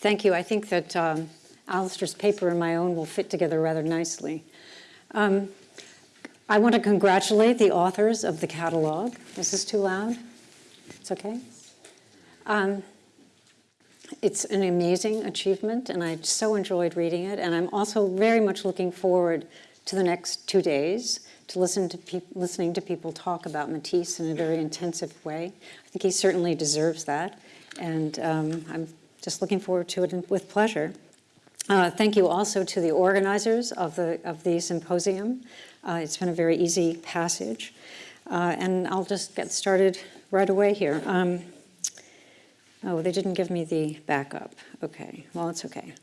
Thank you. I think that um, Alistair's paper and my own will fit together rather nicely. Um, I want to congratulate the authors of the catalog. Is this too loud? It's okay? Um, it's an amazing achievement, and I so enjoyed reading it. And I'm also very much looking forward to the next two days to listen to listening to people talk about Matisse in a very intensive way. I think he certainly deserves that, and um, I'm just looking forward to it with pleasure. Uh, thank you also to the organizers of the, of the symposium. Uh, it's been a very easy passage. Uh, and I'll just get started right away here. Um, oh, they didn't give me the backup. Okay, well, it's okay.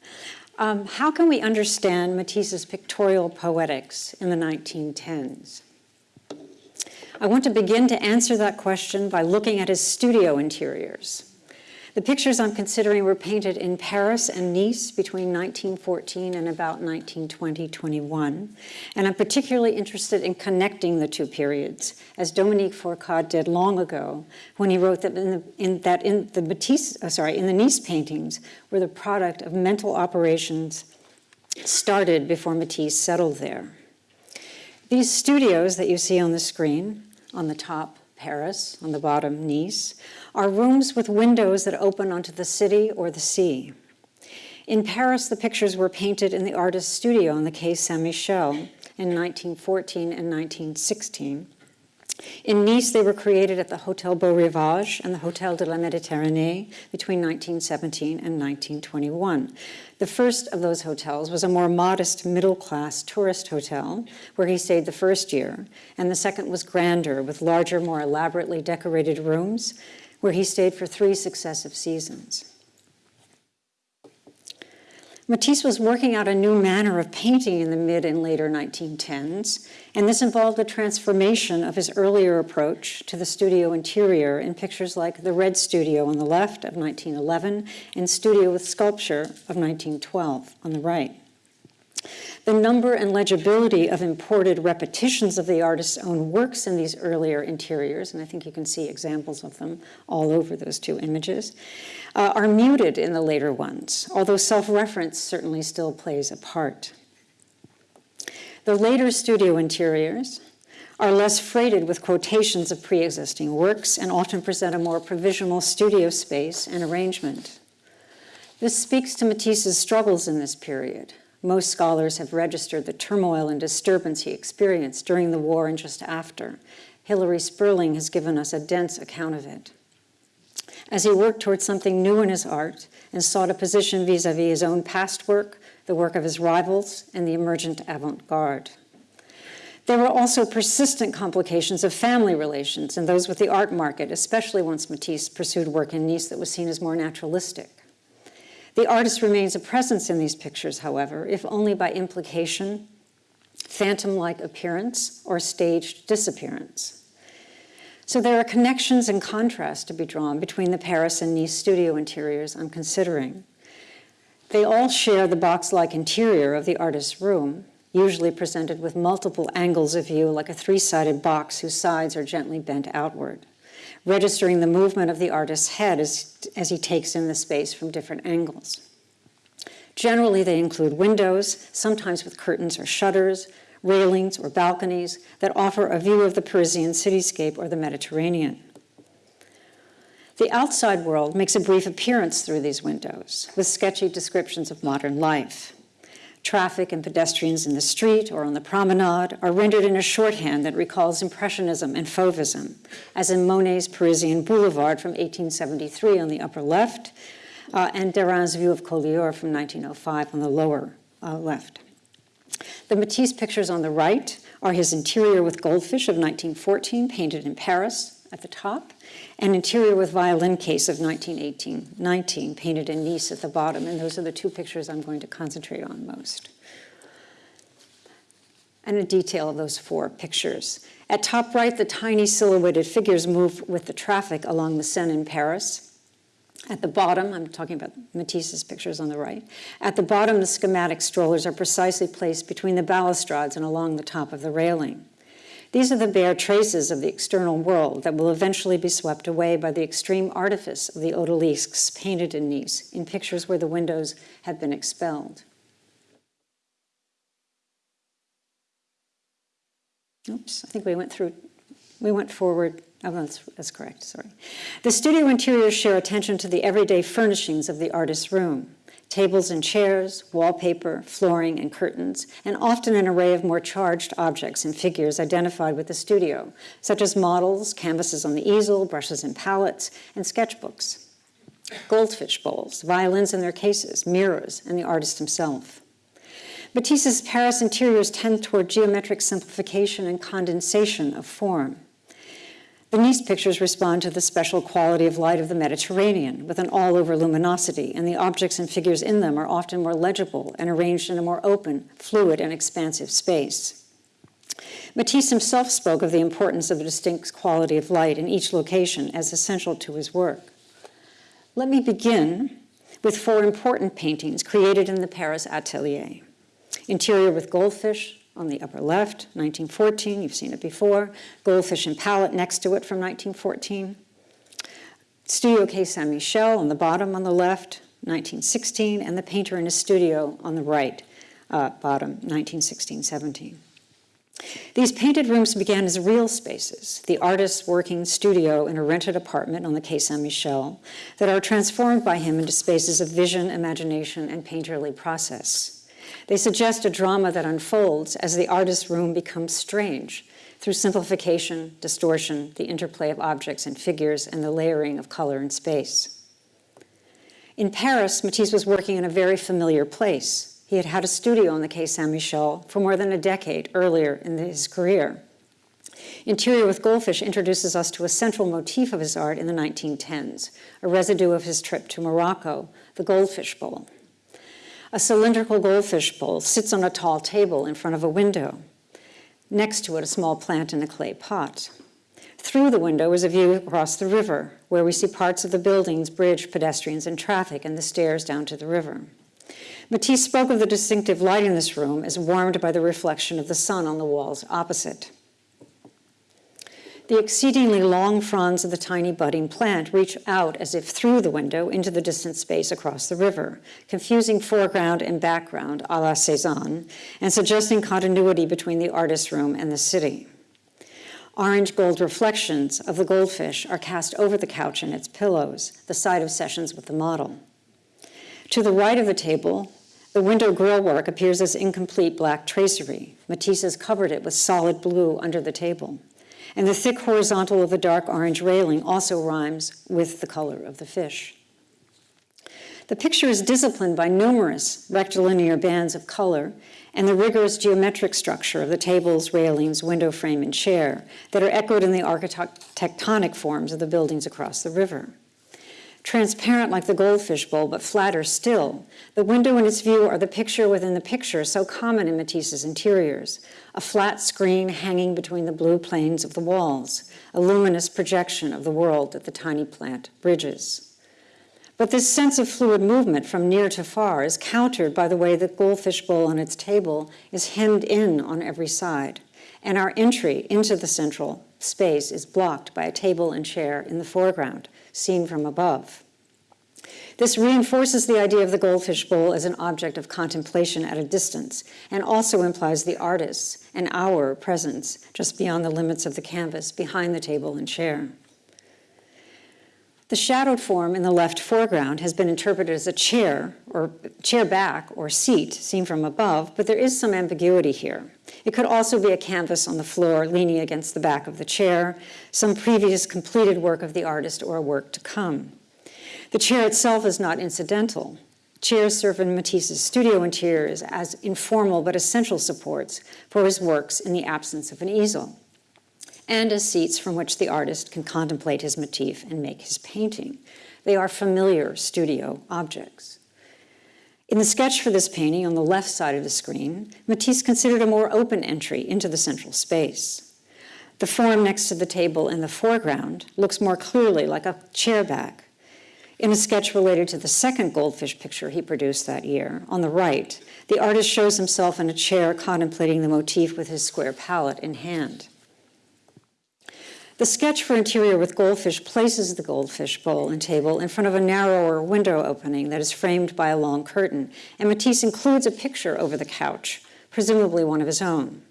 Um, how can we understand Matisse's pictorial poetics in the 1910s? I want to begin to answer that question by looking at his studio interiors. The pictures I'm considering were painted in Paris and Nice between 1914 and about 1920-21. And I'm particularly interested in connecting the two periods, as Dominique Fourcade did long ago, when he wrote that in the, in, that in the Matisse, uh, sorry, in the Nice paintings were the product of mental operations started before Matisse settled there. These studios that you see on the screen, on the top, Paris, on the bottom, Nice, are rooms with windows that open onto the city or the sea. In Paris, the pictures were painted in the artist's studio on the Quai Saint-Michel in 1914 and 1916. In Nice, they were created at the Hotel Beau Rivage and the Hotel de la Méditerranée between 1917 and 1921. The first of those hotels was a more modest middle-class tourist hotel where he stayed the first year, and the second was grander with larger, more elaborately decorated rooms where he stayed for three successive seasons. Matisse was working out a new manner of painting in the mid and later 1910s, and this involved a transformation of his earlier approach to the studio interior in pictures like The Red Studio on the left of 1911 and Studio with Sculpture of 1912 on the right. The number and legibility of imported repetitions of the artist's own works in these earlier interiors, and I think you can see examples of them all over those two images, uh, are muted in the later ones, although self-reference certainly still plays a part. The later studio interiors are less freighted with quotations of pre-existing works and often present a more provisional studio space and arrangement. This speaks to Matisse's struggles in this period, most scholars have registered the turmoil and disturbance he experienced during the war and just after. Hilary Spurling has given us a dense account of it. As he worked towards something new in his art and sought a position vis-a-vis -vis his own past work, the work of his rivals, and the emergent avant-garde. There were also persistent complications of family relations and those with the art market, especially once Matisse pursued work in Nice that was seen as more naturalistic. The artist remains a presence in these pictures, however, if only by implication, phantom-like appearance, or staged disappearance. So there are connections and contrasts to be drawn between the Paris and Nice studio interiors I'm considering. They all share the box-like interior of the artist's room, usually presented with multiple angles of view like a three-sided box whose sides are gently bent outward registering the movement of the artist's head as, as he takes in the space from different angles. Generally, they include windows, sometimes with curtains or shutters, railings or balconies that offer a view of the Parisian cityscape or the Mediterranean. The outside world makes a brief appearance through these windows with sketchy descriptions of modern life. Traffic and pedestrians in the street or on the promenade are rendered in a shorthand that recalls Impressionism and Fauvism, as in Monet's Parisian Boulevard from 1873 on the upper left, uh, and Derain's view of Collioure from 1905 on the lower uh, left. The Matisse pictures on the right are his interior with goldfish of 1914, painted in Paris at the top, an interior with violin case of 1918-19, painted in Nice at the bottom, and those are the two pictures I'm going to concentrate on most. And a detail of those four pictures. At top right, the tiny silhouetted figures move with the traffic along the Seine in Paris. At the bottom, I'm talking about Matisse's pictures on the right. At the bottom, the schematic strollers are precisely placed between the balustrades and along the top of the railing. These are the bare traces of the external world that will eventually be swept away by the extreme artifice of the odalisques painted in Nice in pictures where the windows have been expelled. Oops, I think we went through, we went forward. Oh, that's, that's correct, sorry. The studio interiors share attention to the everyday furnishings of the artist's room tables and chairs, wallpaper, flooring, and curtains, and often an array of more charged objects and figures identified with the studio, such as models, canvases on the easel, brushes and palettes, and sketchbooks. Goldfish bowls, violins in their cases, mirrors, and the artist himself. Matisse's Paris interiors tend toward geometric simplification and condensation of form. Nice pictures respond to the special quality of light of the Mediterranean with an all-over luminosity, and the objects and figures in them are often more legible and arranged in a more open, fluid, and expansive space. Matisse himself spoke of the importance of a distinct quality of light in each location as essential to his work. Let me begin with four important paintings created in the Paris atelier. Interior with goldfish, on the upper left, 1914, you've seen it before. Goldfish and Palette next to it from 1914. Studio Quai Saint-Michel on the bottom on the left, 1916, and the painter in his studio on the right, uh, bottom, 1916-17. These painted rooms began as real spaces, the artist's working studio in a rented apartment on the Quai Saint-Michel, that are transformed by him into spaces of vision, imagination, and painterly process. They suggest a drama that unfolds as the artist's room becomes strange through simplification, distortion, the interplay of objects and figures, and the layering of color and space. In Paris, Matisse was working in a very familiar place. He had had a studio on the Quai Saint-Michel for more than a decade earlier in his career. Interior with Goldfish introduces us to a central motif of his art in the 1910s, a residue of his trip to Morocco, the goldfish bowl. A cylindrical goldfish bowl sits on a tall table in front of a window. Next to it, a small plant in a clay pot. Through the window is a view across the river, where we see parts of the buildings, bridge, pedestrians, and traffic, and the stairs down to the river. Matisse spoke of the distinctive light in this room as warmed by the reflection of the sun on the walls opposite. The exceedingly long fronds of the tiny budding plant reach out as if through the window into the distant space across the river, confusing foreground and background a la Cézanne, and suggesting continuity between the artist's room and the city. Orange gold reflections of the goldfish are cast over the couch and its pillows, the site of sessions with the model. To the right of the table, the window grille work appears as incomplete black tracery. Matisse has covered it with solid blue under the table and the thick horizontal of the dark orange railing also rhymes with the color of the fish. The picture is disciplined by numerous rectilinear bands of color and the rigorous geometric structure of the tables, railings, window frame, and chair that are echoed in the architectonic forms of the buildings across the river. Transparent like the goldfish bowl, but flatter still, the window and its view are the picture within the picture so common in Matisse's interiors, a flat screen hanging between the blue planes of the walls, a luminous projection of the world that the tiny plant bridges. But this sense of fluid movement from near to far is countered by the way the goldfish bowl on its table is hemmed in on every side, and our entry into the central space is blocked by a table and chair in the foreground, seen from above. This reinforces the idea of the goldfish bowl as an object of contemplation at a distance and also implies the artist's and our presence just beyond the limits of the canvas, behind the table and chair. The shadowed form in the left foreground has been interpreted as a chair or chair back or seat seen from above, but there is some ambiguity here. It could also be a canvas on the floor leaning against the back of the chair, some previous completed work of the artist or a work to come. The chair itself is not incidental. Chairs serve in Matisse's studio interiors as informal but essential supports for his works in the absence of an easel, and as seats from which the artist can contemplate his motif and make his painting. They are familiar studio objects. In the sketch for this painting on the left side of the screen, Matisse considered a more open entry into the central space. The form next to the table in the foreground looks more clearly like a chair back, in a sketch related to the second goldfish picture he produced that year, on the right, the artist shows himself in a chair contemplating the motif with his square palette in hand. The sketch for interior with goldfish places the goldfish bowl and table in front of a narrower window opening that is framed by a long curtain, and Matisse includes a picture over the couch, presumably one of his own.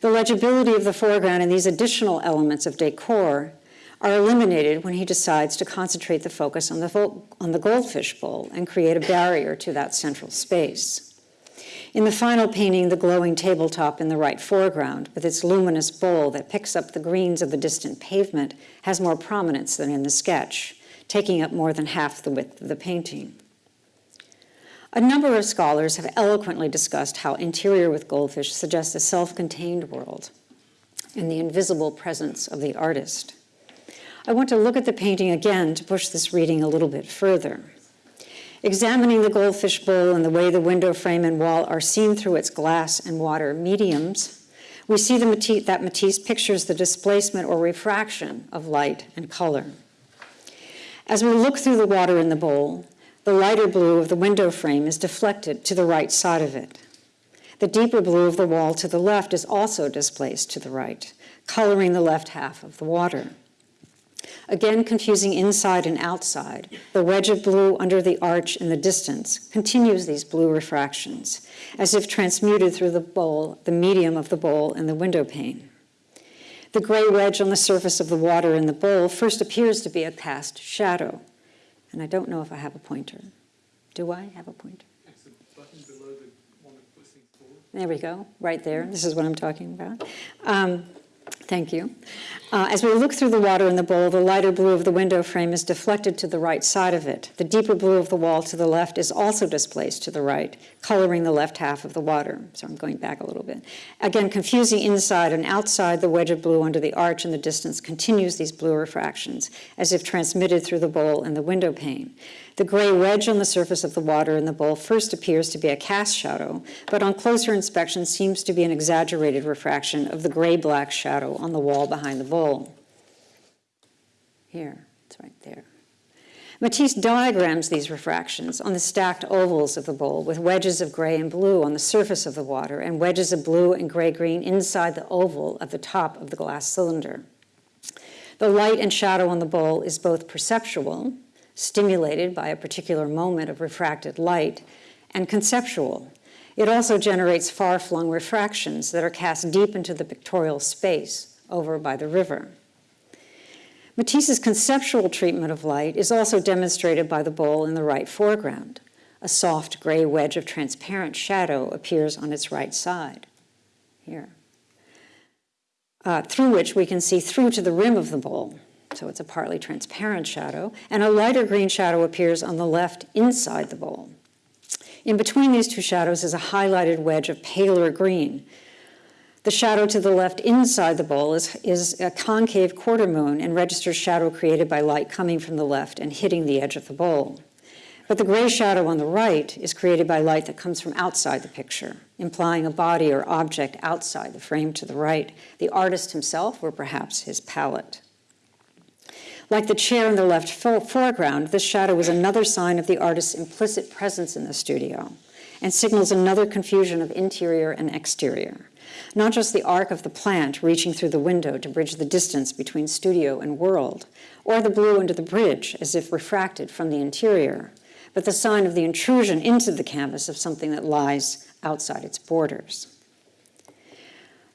The legibility of the foreground and these additional elements of decor are eliminated when he decides to concentrate the focus on the, on the goldfish bowl and create a barrier to that central space. In the final painting, the glowing tabletop in the right foreground, with its luminous bowl that picks up the greens of the distant pavement, has more prominence than in the sketch, taking up more than half the width of the painting. A number of scholars have eloquently discussed how interior with goldfish suggests a self-contained world and the invisible presence of the artist. I want to look at the painting again to push this reading a little bit further. Examining the goldfish bowl and the way the window frame and wall are seen through its glass and water mediums, we see Matisse, that Matisse pictures the displacement or refraction of light and color. As we look through the water in the bowl, the lighter blue of the window frame is deflected to the right side of it. The deeper blue of the wall to the left is also displaced to the right, coloring the left half of the water. Again, confusing inside and outside, the wedge of blue under the arch in the distance continues these blue refractions, as if transmuted through the bowl, the medium of the bowl and the window pane. The gray wedge on the surface of the water in the bowl first appears to be a cast shadow. And I don't know if I have a pointer. Do I have a pointer? There we go, right there. This is what I'm talking about. Um, Thank you. Uh, as we look through the water in the bowl, the lighter blue of the window frame is deflected to the right side of it. The deeper blue of the wall to the left is also displaced to the right, coloring the left half of the water. So I'm going back a little bit. Again, confusing inside and outside, the wedge of blue under the arch in the distance continues these blue refractions, as if transmitted through the bowl and the window pane. The gray wedge on the surface of the water in the bowl first appears to be a cast shadow, but on closer inspection seems to be an exaggerated refraction of the gray-black shadow on the wall behind the bowl. Here, it's right there. Matisse diagrams these refractions on the stacked ovals of the bowl with wedges of gray and blue on the surface of the water and wedges of blue and gray-green inside the oval at the top of the glass cylinder. The light and shadow on the bowl is both perceptual, stimulated by a particular moment of refracted light, and conceptual. It also generates far-flung refractions that are cast deep into the pictorial space over by the river. Matisse's conceptual treatment of light is also demonstrated by the bowl in the right foreground. A soft gray wedge of transparent shadow appears on its right side, here, uh, through which we can see through to the rim of the bowl so it's a partly transparent shadow, and a lighter green shadow appears on the left inside the bowl. In between these two shadows is a highlighted wedge of paler green. The shadow to the left inside the bowl is, is a concave quarter moon and registers shadow created by light coming from the left and hitting the edge of the bowl. But the gray shadow on the right is created by light that comes from outside the picture, implying a body or object outside the frame to the right, the artist himself or perhaps his palette. Like the chair in the left foreground, this shadow is another sign of the artist's implicit presence in the studio and signals another confusion of interior and exterior. Not just the arc of the plant reaching through the window to bridge the distance between studio and world, or the blue under the bridge as if refracted from the interior, but the sign of the intrusion into the canvas of something that lies outside its borders.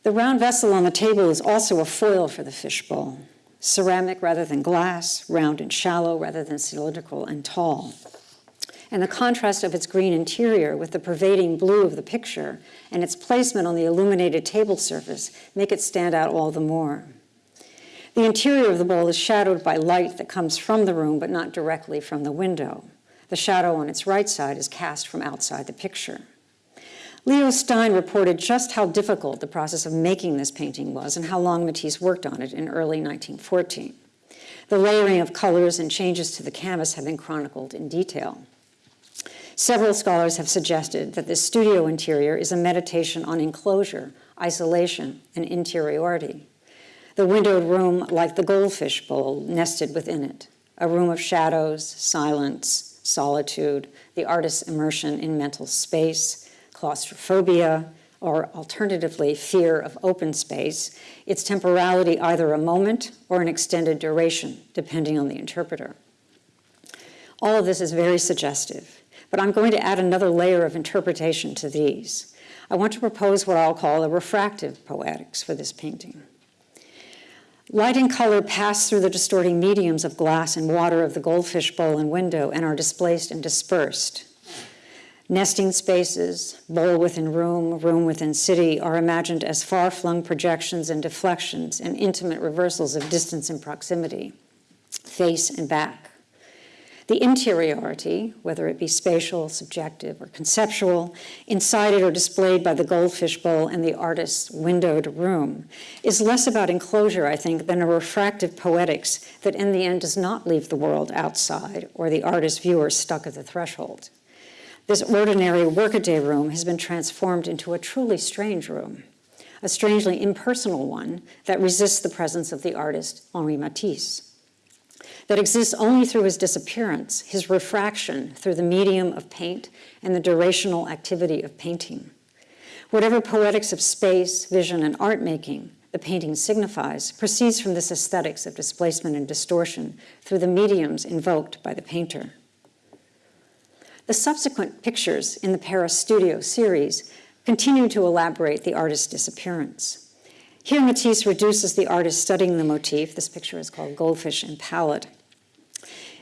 The round vessel on the table is also a foil for the fishbowl ceramic rather than glass, round and shallow rather than cylindrical and tall. And the contrast of its green interior with the pervading blue of the picture and its placement on the illuminated table surface make it stand out all the more. The interior of the bowl is shadowed by light that comes from the room but not directly from the window. The shadow on its right side is cast from outside the picture. Leo Stein reported just how difficult the process of making this painting was and how long Matisse worked on it in early 1914. The layering of colors and changes to the canvas have been chronicled in detail. Several scholars have suggested that this studio interior is a meditation on enclosure, isolation, and interiority. The windowed room like the goldfish bowl nested within it, a room of shadows, silence, solitude, the artist's immersion in mental space, claustrophobia, or alternatively, fear of open space, its temporality either a moment or an extended duration, depending on the interpreter. All of this is very suggestive, but I'm going to add another layer of interpretation to these. I want to propose what I'll call a refractive poetics for this painting. Light and color pass through the distorting mediums of glass and water of the goldfish bowl and window and are displaced and dispersed. Nesting spaces, bowl within room, room within city, are imagined as far-flung projections and deflections and intimate reversals of distance and proximity, face and back. The interiority, whether it be spatial, subjective, or conceptual, inside it or displayed by the goldfish bowl and the artist's windowed room, is less about enclosure, I think, than a refractive poetics that in the end does not leave the world outside or the artist viewer stuck at the threshold. This ordinary workaday room has been transformed into a truly strange room, a strangely impersonal one that resists the presence of the artist Henri Matisse that exists only through his disappearance, his refraction through the medium of paint and the durational activity of painting. Whatever poetics of space, vision, and art making the painting signifies proceeds from this aesthetics of displacement and distortion through the mediums invoked by the painter. The subsequent pictures in the Paris Studio series continue to elaborate the artist's disappearance. Here Matisse reduces the artist studying the motif, this picture is called Goldfish and Palette,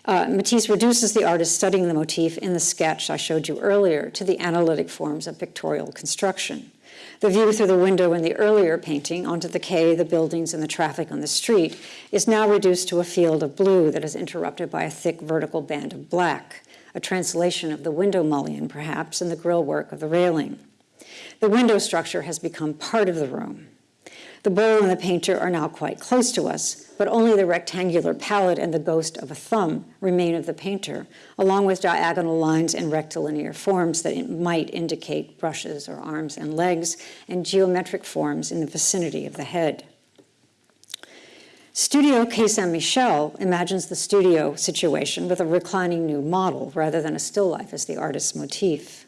uh, Matisse reduces the artist studying the motif in the sketch I showed you earlier to the analytic forms of pictorial construction. The view through the window in the earlier painting onto the quay, the buildings, and the traffic on the street is now reduced to a field of blue that is interrupted by a thick vertical band of black, a translation of the window mullion, perhaps, in the grillwork of the railing. The window structure has become part of the room. The bowl and the painter are now quite close to us, but only the rectangular palette and the ghost of a thumb remain of the painter, along with diagonal lines and rectilinear forms that might indicate brushes or arms and legs, and geometric forms in the vicinity of the head. Studio Quai Saint-Michel imagines the studio situation with a reclining new model rather than a still life as the artist's motif.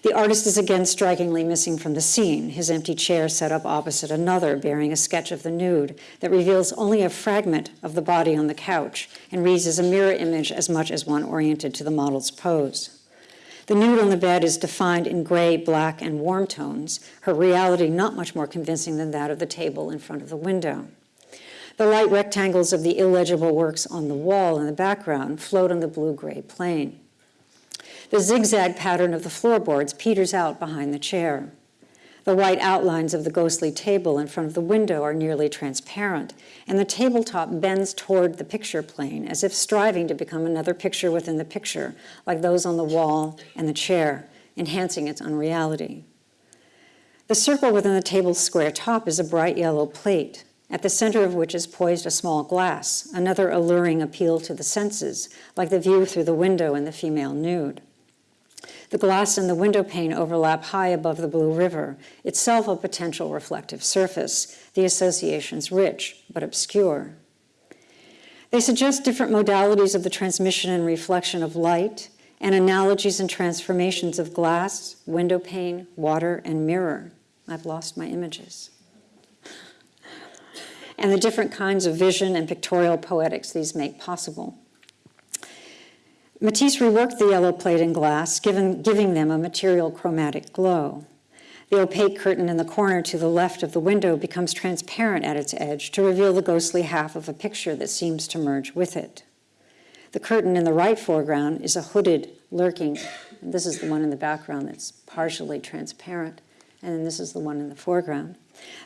The artist is again strikingly missing from the scene, his empty chair set up opposite another bearing a sketch of the nude that reveals only a fragment of the body on the couch and reads as a mirror image as much as one oriented to the model's pose. The nude on the bed is defined in gray, black, and warm tones, her reality not much more convincing than that of the table in front of the window. The light rectangles of the illegible works on the wall in the background float on the blue-gray plane. The zigzag pattern of the floorboards peters out behind the chair. The white outlines of the ghostly table in front of the window are nearly transparent, and the tabletop bends toward the picture plane as if striving to become another picture within the picture, like those on the wall and the chair, enhancing its unreality. The circle within the table's square top is a bright yellow plate, at the center of which is poised a small glass, another alluring appeal to the senses, like the view through the window in the female nude. The glass and the window pane overlap high above the Blue River, itself a potential reflective surface, the associations rich but obscure. They suggest different modalities of the transmission and reflection of light and analogies and transformations of glass, window pane, water, and mirror. I've lost my images. And the different kinds of vision and pictorial poetics these make possible. Matisse reworked the yellow plate and glass, given, giving them a material chromatic glow. The opaque curtain in the corner to the left of the window becomes transparent at its edge to reveal the ghostly half of a picture that seems to merge with it. The curtain in the right foreground is a hooded, lurking, this is the one in the background that's partially transparent, and then this is the one in the foreground.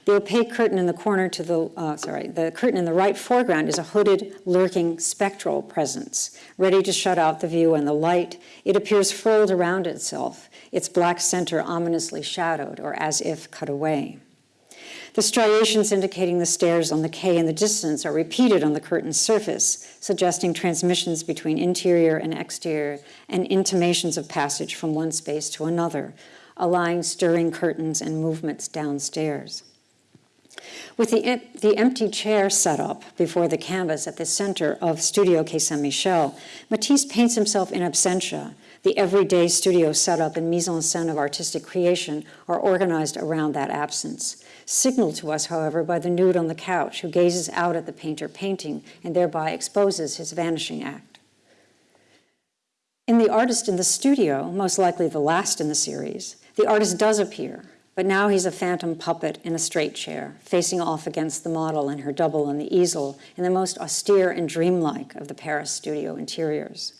The opaque curtain in the corner to the, uh, sorry, the curtain in the right foreground is a hooded, lurking spectral presence, ready to shut out the view and the light. It appears furled around itself, its black center ominously shadowed or as if cut away. The striations indicating the stairs on the quay in the distance are repeated on the curtain's surface, suggesting transmissions between interior and exterior and intimations of passage from one space to another, allying stirring curtains and movements downstairs. With the, the empty chair set up before the canvas at the center of Studio Quai Saint-Michel, Matisse paints himself in absentia, the everyday studio setup and mise en scène of artistic creation are organized around that absence. Signaled to us, however, by the nude on the couch who gazes out at the painter painting and thereby exposes his vanishing act. In The Artist in the Studio, most likely the last in the series, the artist does appear, but now he's a phantom puppet in a straight chair, facing off against the model and her double on the easel in the most austere and dreamlike of the Paris studio interiors.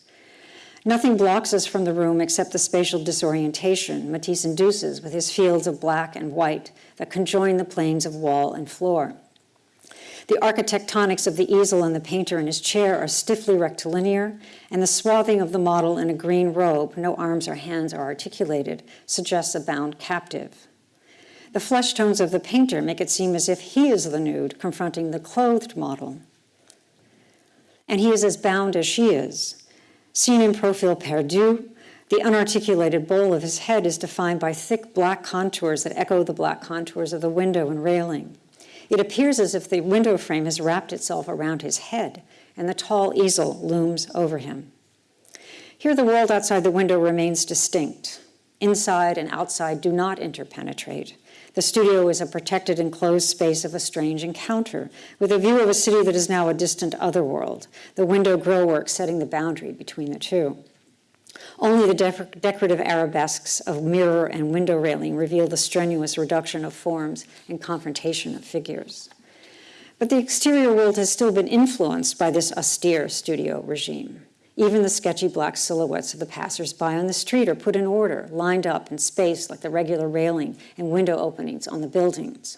Nothing blocks us from the room except the spatial disorientation Matisse induces with his fields of black and white that conjoin the planes of wall and floor. The architectonics of the easel and the painter in his chair are stiffly rectilinear, and the swathing of the model in a green robe, no arms or hands are articulated, suggests a bound captive. The flesh tones of the painter make it seem as if he is the nude confronting the clothed model. And he is as bound as she is. Seen in profile perdu, the unarticulated bowl of his head is defined by thick black contours that echo the black contours of the window and railing. It appears as if the window frame has wrapped itself around his head and the tall easel looms over him. Here, the world outside the window remains distinct. Inside and outside do not interpenetrate. The studio is a protected enclosed space of a strange encounter, with a view of a city that is now a distant otherworld, the window grillwork setting the boundary between the two. Only the de decorative arabesques of mirror and window railing reveal the strenuous reduction of forms and confrontation of figures. But the exterior world has still been influenced by this austere studio regime. Even the sketchy black silhouettes of the passers-by on the street are put in order, lined up and spaced like the regular railing and window openings on the buildings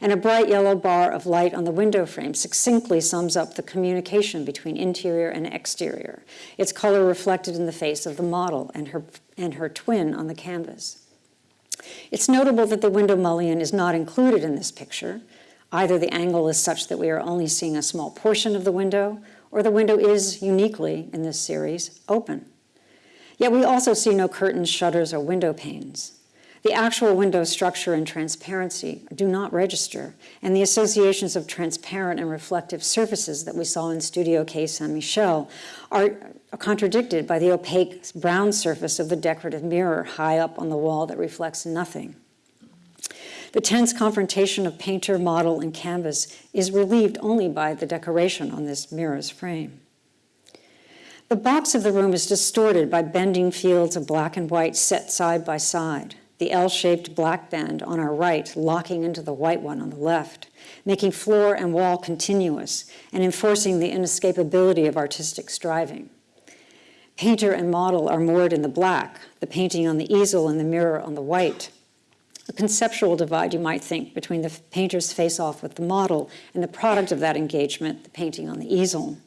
and a bright yellow bar of light on the window frame succinctly sums up the communication between interior and exterior, its color reflected in the face of the model and her, and her twin on the canvas. It's notable that the window mullion is not included in this picture. Either the angle is such that we are only seeing a small portion of the window, or the window is uniquely, in this series, open. Yet we also see no curtains, shutters, or window panes. The actual window structure and transparency do not register, and the associations of transparent and reflective surfaces that we saw in Studio Quai Saint-Michel are contradicted by the opaque brown surface of the decorative mirror high up on the wall that reflects nothing. The tense confrontation of painter, model, and canvas is relieved only by the decoration on this mirror's frame. The box of the room is distorted by bending fields of black and white set side by side the L-shaped black band on our right locking into the white one on the left, making floor and wall continuous and enforcing the inescapability of artistic striving. Painter and model are moored in the black, the painting on the easel and the mirror on the white. A conceptual divide, you might think, between the painter's face-off with the model and the product of that engagement, the painting on the easel.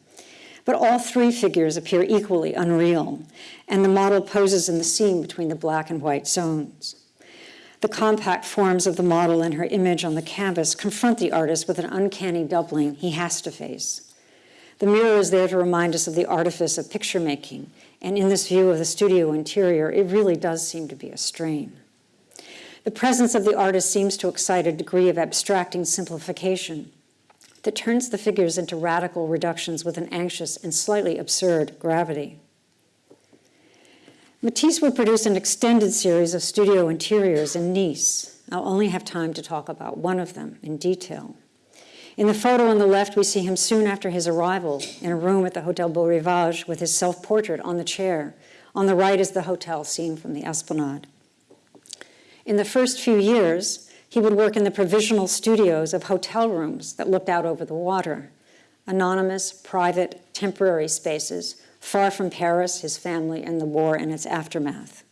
But all three figures appear equally unreal, and the model poses in the seam between the black and white zones. The compact forms of the model and her image on the canvas confront the artist with an uncanny doubling he has to face. The mirror is there to remind us of the artifice of picture making, and in this view of the studio interior, it really does seem to be a strain. The presence of the artist seems to excite a degree of abstracting simplification that turns the figures into radical reductions with an anxious and slightly absurd gravity. Matisse would produce an extended series of studio interiors in Nice. I'll only have time to talk about one of them in detail. In the photo on the left, we see him soon after his arrival in a room at the Hotel Beau Rivage with his self-portrait on the chair. On the right is the hotel scene from the Esplanade. In the first few years, he would work in the provisional studios of hotel rooms that looked out over the water, anonymous, private, temporary spaces far from Paris, his family, and the war and its aftermath.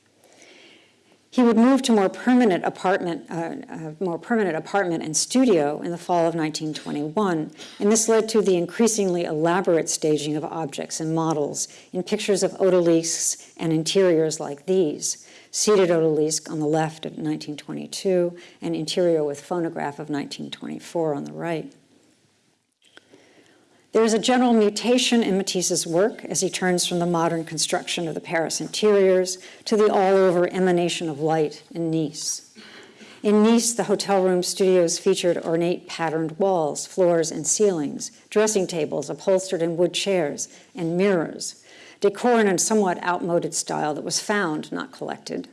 He would move to more permanent apartment, uh, uh, more permanent apartment and studio in the fall of 1921, and this led to the increasingly elaborate staging of objects and models in pictures of odalisques and interiors like these, seated odalisque on the left of 1922 and interior with phonograph of 1924 on the right. There is a general mutation in Matisse's work as he turns from the modern construction of the Paris interiors to the all-over emanation of light in Nice. In Nice, the hotel room studios featured ornate patterned walls, floors, and ceilings, dressing tables upholstered in wood chairs, and mirrors, decor in a somewhat outmoded style that was found, not collected.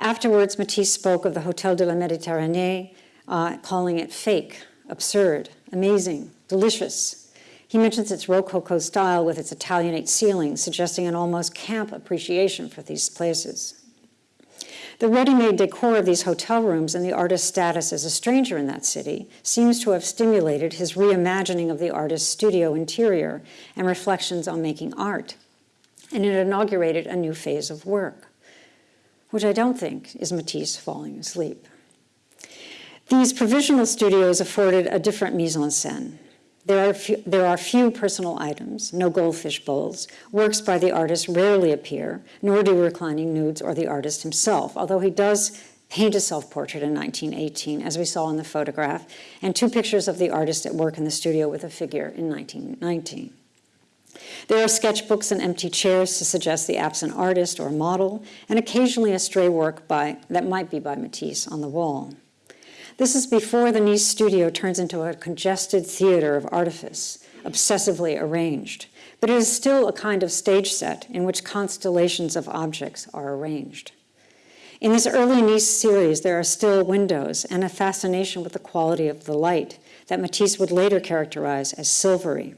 Afterwards, Matisse spoke of the Hotel de la Méditerranée, uh, calling it fake, absurd, amazing, delicious. He mentions its Rococo style with its Italianate ceiling, suggesting an almost camp appreciation for these places. The ready-made decor of these hotel rooms and the artist's status as a stranger in that city seems to have stimulated his reimagining of the artist's studio interior and reflections on making art. And it inaugurated a new phase of work, which I don't think is Matisse falling asleep. These provisional studios afforded a different mise-en-scène. There are, few, there are few personal items, no goldfish bowls. Works by the artist rarely appear, nor do reclining nudes or the artist himself, although he does paint a self-portrait in 1918, as we saw in the photograph, and two pictures of the artist at work in the studio with a figure in 1919. There are sketchbooks and empty chairs to suggest the absent artist or model, and occasionally a stray work by, that might be by Matisse on the wall. This is before the Nice studio turns into a congested theater of artifice, obsessively arranged. But it is still a kind of stage set in which constellations of objects are arranged. In this early Nice series, there are still windows and a fascination with the quality of the light that Matisse would later characterize as silvery.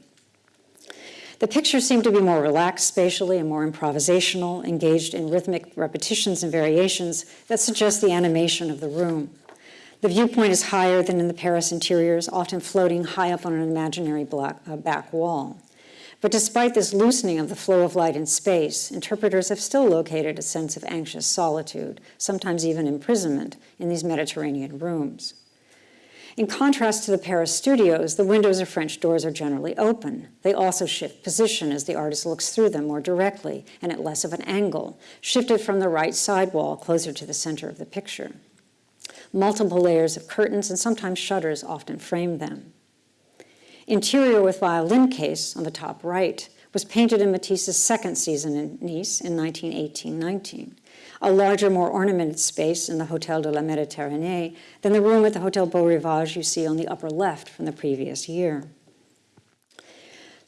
The pictures seem to be more relaxed spatially and more improvisational, engaged in rhythmic repetitions and variations that suggest the animation of the room. The viewpoint is higher than in the Paris interiors, often floating high up on an imaginary black, uh, back wall. But despite this loosening of the flow of light in space, interpreters have still located a sense of anxious solitude, sometimes even imprisonment, in these Mediterranean rooms. In contrast to the Paris studios, the windows or French doors are generally open. They also shift position as the artist looks through them more directly and at less of an angle, shifted from the right side wall closer to the center of the picture. Multiple layers of curtains and sometimes shutters often framed them. Interior with violin case on the top right was painted in Matisse's second season in Nice in 1918-19, a larger, more ornamented space in the Hotel de la Méditerranée than the room at the Hotel Beau Rivage you see on the upper left from the previous year.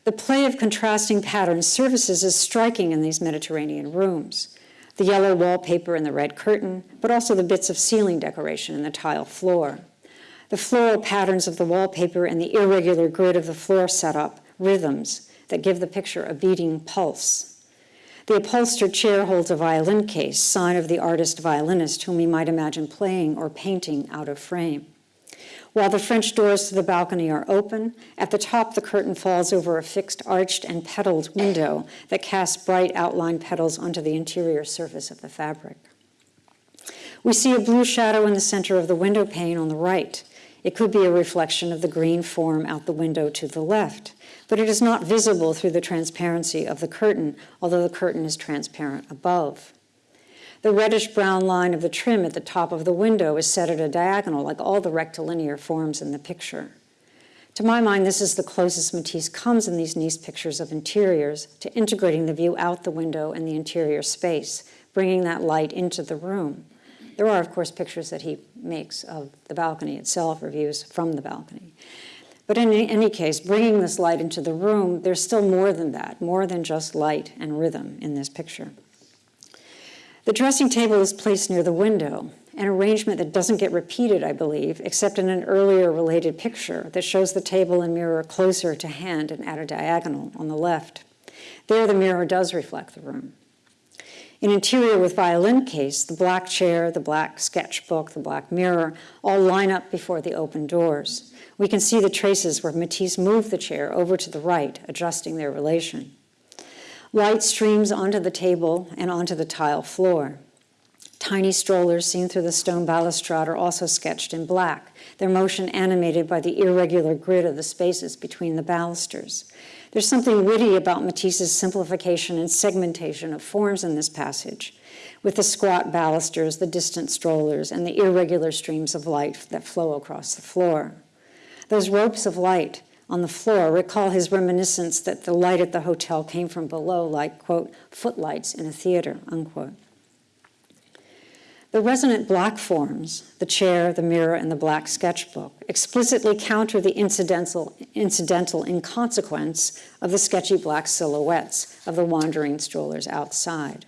The play of contrasting patterns surfaces is striking in these Mediterranean rooms the yellow wallpaper and the red curtain, but also the bits of ceiling decoration and the tile floor. The floral patterns of the wallpaper and the irregular grid of the floor setup, rhythms that give the picture a beating pulse. The upholstered chair holds a violin case, sign of the artist violinist whom we might imagine playing or painting out of frame. While the French doors to the balcony are open, at the top the curtain falls over a fixed arched and petaled window that casts bright outlined petals onto the interior surface of the fabric. We see a blue shadow in the center of the window pane on the right. It could be a reflection of the green form out the window to the left, but it is not visible through the transparency of the curtain, although the curtain is transparent above. The reddish-brown line of the trim at the top of the window is set at a diagonal, like all the rectilinear forms in the picture. To my mind, this is the closest Matisse comes in these Nice pictures of interiors to integrating the view out the window and the interior space, bringing that light into the room. There are, of course, pictures that he makes of the balcony itself, or views from the balcony. But in any case, bringing this light into the room, there's still more than that, more than just light and rhythm in this picture. The dressing table is placed near the window, an arrangement that doesn't get repeated, I believe, except in an earlier related picture that shows the table and mirror closer to hand and at a diagonal on the left. There, the mirror does reflect the room. In interior with violin case, the black chair, the black sketchbook, the black mirror all line up before the open doors. We can see the traces where Matisse moved the chair over to the right, adjusting their relation. Light streams onto the table and onto the tile floor. Tiny strollers seen through the stone balustrade are also sketched in black, their motion animated by the irregular grid of the spaces between the balusters. There's something witty about Matisse's simplification and segmentation of forms in this passage, with the squat balusters, the distant strollers, and the irregular streams of light that flow across the floor. Those ropes of light on the floor recall his reminiscence that the light at the hotel came from below like, quote, footlights in a theater, unquote. The resonant black forms, the chair, the mirror, and the black sketchbook, explicitly counter the incidental, incidental inconsequence of the sketchy black silhouettes of the wandering strollers outside.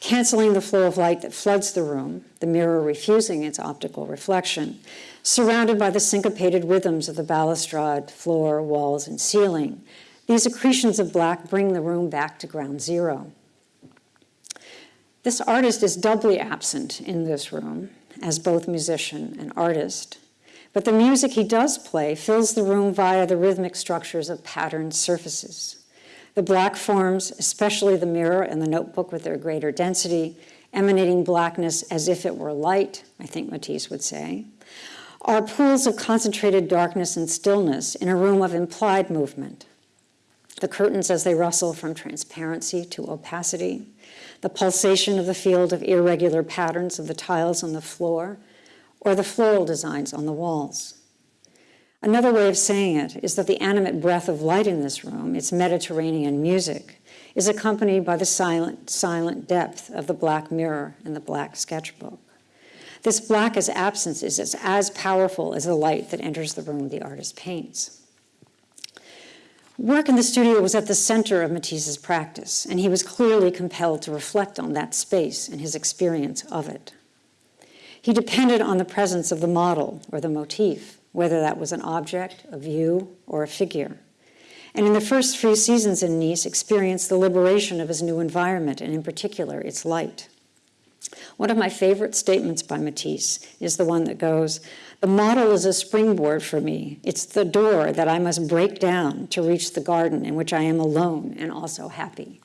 Canceling the flow of light that floods the room, the mirror refusing its optical reflection, surrounded by the syncopated rhythms of the balustrade, floor, walls, and ceiling, these accretions of black bring the room back to ground zero. This artist is doubly absent in this room as both musician and artist, but the music he does play fills the room via the rhythmic structures of patterned surfaces. The black forms, especially the mirror and the notebook with their greater density, emanating blackness as if it were light, I think Matisse would say, are pools of concentrated darkness and stillness in a room of implied movement. The curtains as they rustle from transparency to opacity, the pulsation of the field of irregular patterns of the tiles on the floor, or the floral designs on the walls. Another way of saying it is that the animate breath of light in this room, its Mediterranean music, is accompanied by the silent, silent depth of the black mirror and the black sketchbook. This black as absence is as, powerful as the light that enters the room the artist paints. Work in the studio was at the center of Matisse's practice, and he was clearly compelled to reflect on that space and his experience of it. He depended on the presence of the model or the motif, whether that was an object, a view, or a figure. And in the first few seasons in Nice, experienced the liberation of his new environment, and in particular, its light. One of my favorite statements by Matisse is the one that goes, the model is a springboard for me. It's the door that I must break down to reach the garden in which I am alone and also happy.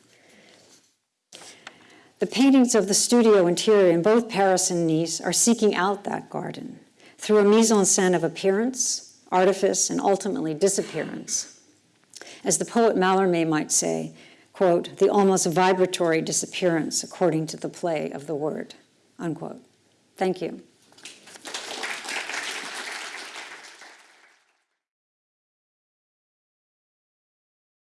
The paintings of the studio interior in both Paris and Nice are seeking out that garden through a mise en scène of appearance, artifice, and ultimately disappearance. As the poet Mallarmé might say, quote, the almost vibratory disappearance according to the play of the word, unquote. Thank you.